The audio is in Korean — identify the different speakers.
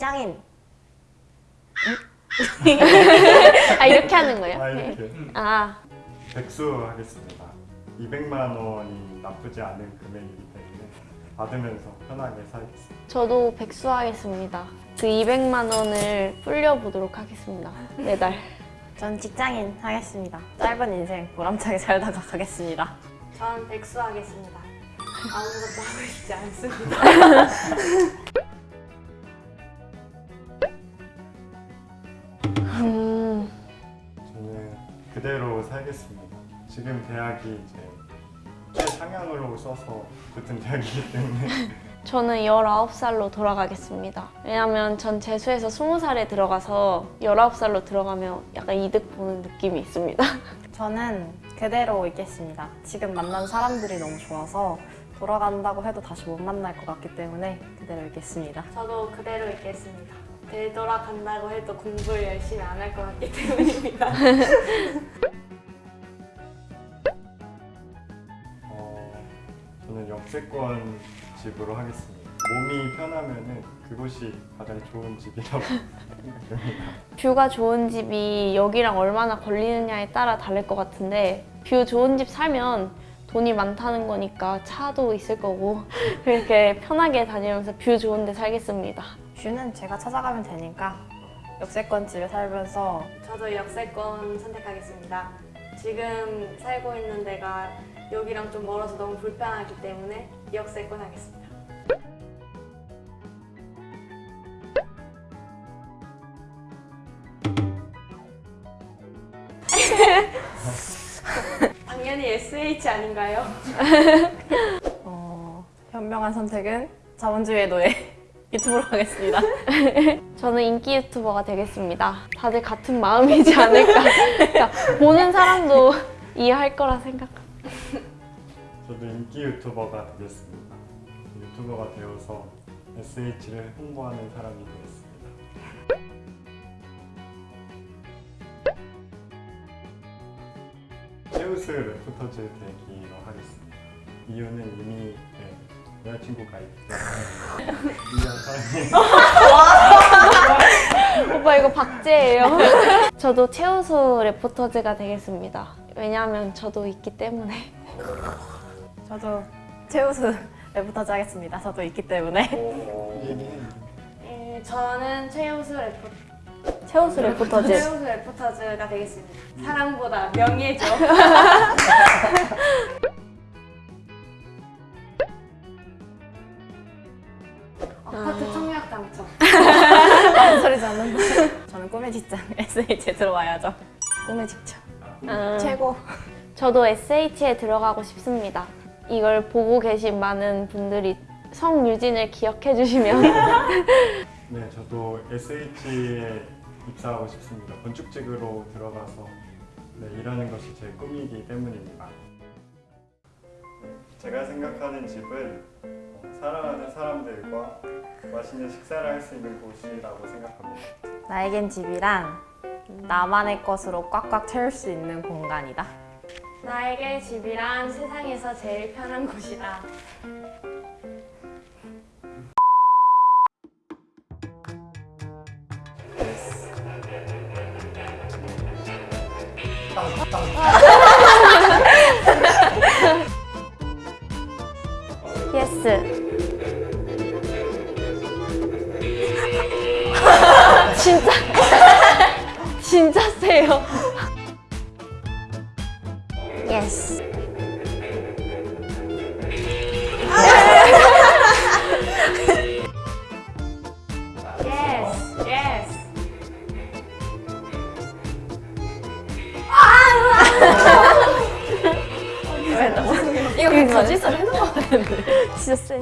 Speaker 1: 직장인.
Speaker 2: 아 이렇게 하는 거예요?
Speaker 3: 아 이렇게
Speaker 2: 아
Speaker 3: 백수 하겠습니다. 200만 원이 나쁘지 않은 금액이기 때문에 받으면서 편하게 살겠습니다.
Speaker 2: 저도 백수 하겠습니다. 그 200만 원을 불려보도록 하겠습니다. 매달.
Speaker 1: 전 직장인 하겠습니다. 짧은 인생 보람차게 살다가 가겠습니다.
Speaker 4: 전 백수 하겠습니다. 아무것도 하고 싶지 않습니다.
Speaker 3: 그대로 살겠습니다. 지금 대학이 이제 최상향으로 써서 붙은 대학이기 때문에
Speaker 2: 저는 19살로 돌아가겠습니다. 왜냐면 전 재수해서 20살에 들어가서 19살로 들어가면 약간 이득 보는 느낌이 있습니다.
Speaker 1: 저는 그대로 있겠습니다. 지금 만난 사람들이 너무 좋아서 돌아간다고 해도 다시 못 만날 것 같기 때문에 그대로 있겠습니다.
Speaker 4: 저도 그대로 있겠습니다. 되돌아간다고 해도 공부를 열심히 안 할 것 같기 때문입니다.
Speaker 3: 역세권 집으로 하겠습니다. 몸이 편하면은 그곳이 가장 좋은 집이라고.
Speaker 2: view가 좋은 집이 여기랑 얼마나 걸리느냐에 따라 다를 것 같은데 view 좋은 집 살면 돈이 많다는 거니까 차도 있을 거고 그렇게 편하게 다니면서 view 좋은 데 살겠습니다.
Speaker 1: view는 제가 찾아가면 되니까 역세권 집에 살면서
Speaker 4: 저도 역세권 선택하겠습니다. 지금 살고 있는 데가 여기랑 좀 멀어서 너무 불편하기 때문에 역세권 하겠습니다. 당연히 SH 아닌가요?
Speaker 1: 어, 현명한 선택은 자본주의의 노예 유튜브로 하겠습니다.
Speaker 2: 저는 인기 유튜버가 되겠습니다. 다들 같은 마음이지 않을까. 그러니까 보는 사람도 이해할 거라 생각합니다.
Speaker 3: 저도 인기 유튜버가 되겠습니다. 유튜버가 되어서 SH를 홍보하는 사람이 되겠습니다. 최우수 reporters 되기로 하겠습니다. 이유는 이미 네, 여자친구가 있기 때문에
Speaker 2: 오빠 이거 박제예요. 저도 최우수 reporters가 되겠습니다. 왜냐하면 저도 있기 때문에.
Speaker 1: 저도 최우수 reporters 하겠습니다. 저도 있기 때문에
Speaker 4: 음, 저는 최우수 레포
Speaker 2: 최우수 레포터즈.
Speaker 4: 최우수 레포터즈가 되겠습니다. 사랑보다 명예죠. 아파트 청약 당첨.
Speaker 1: 아무 소리지 않는다. 저는 꿈의 직장 SH에 들어와야죠. 꿈의 직장
Speaker 2: 아,
Speaker 1: 최고.
Speaker 2: 저도 SH에 들어가고 싶습니다. 이걸 보고 계신 많은 분들이 성유진을 기억해 주시면
Speaker 3: 네, 저도 SH에 입사하고 싶습니다. 건축직으로 들어가서 네, 일하는 것이 제 꿈이기 때문입니다. 제가 생각하는 집은 어, 사랑하는 사람들과 맛있는 식사를 할 수 있는 곳이라고 생각합니다.
Speaker 1: 나에겐 집이란 나만의 것으로 꽉꽉 채울 수 있는 공간이다.
Speaker 4: 나에게 집이란 세상에서 제일 편한 곳이다.
Speaker 2: 예스. 진짜 진짜 세요.
Speaker 1: 예스.
Speaker 4: Yes, yes.
Speaker 1: 이거 그냥 거짓말 해놓은 거 같은데.
Speaker 2: 진짜 세.